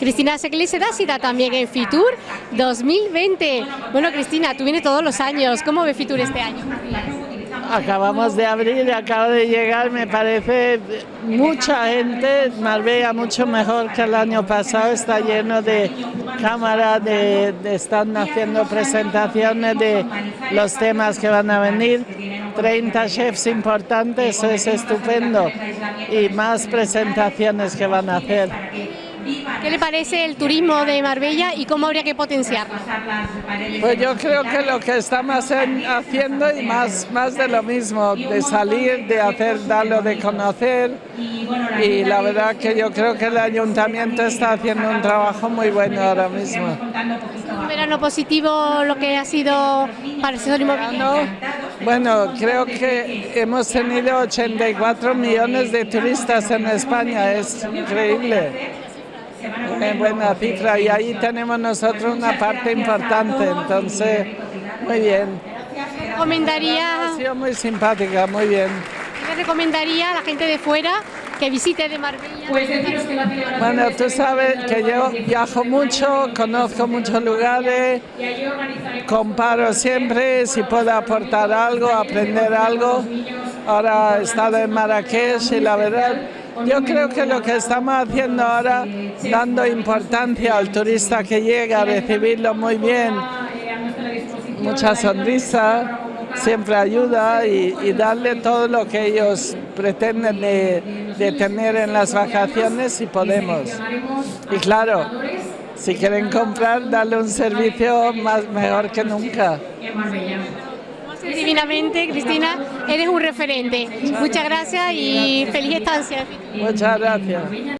Cristina Seclé será cita también en Fitur 2020. Bueno, Cristina, tú vienes todos los años. ¿Cómo ve Fitur este año? Acabamos de abrir, acaba de llegar, me parece mucha gente, Marbella mucho mejor que el año pasado, está lleno de cámaras, de, están haciendo presentaciones de los temas que van a venir, 30 chefs importantes, es estupendo, y más presentaciones que van a hacer. ¿Qué le parece el turismo de Marbella y cómo habría que potenciarlo? Pues yo creo que lo que estamos haciendo y más, más de lo mismo, de salir, de hacer, darlo de conocer y la verdad que yo creo que el ayuntamiento está haciendo un trabajo muy bueno ahora mismo. ¿Un verano positivo lo que ha sido para el sector inmobiliario? Bueno, creo que hemos tenido 84 millones de turistas en España, es increíble en buena cifra y ahí tenemos nosotros una parte importante, entonces muy bien. ¿Recomendaría? Ha sido muy simpática, muy bien. ¿Qué recomendaría a la gente de fuera que visite de Marbella? Bueno, tú sabes que yo viajo mucho, conozco muchos lugares, comparo siempre si puedo aportar algo, aprender algo. Ahora he estado en Marrakech y la verdad yo creo que lo que estamos haciendo ahora, dando importancia al turista que llega, recibirlo muy bien, mucha sonrisa, siempre ayuda y, darle todo lo que ellos pretenden de, tener en las vacaciones si podemos. Y claro, si quieren comprar, darle un servicio más mejor que nunca divinamente, Cristina, eres un referente. Muchas gracias y feliz estancia. Muchas gracias.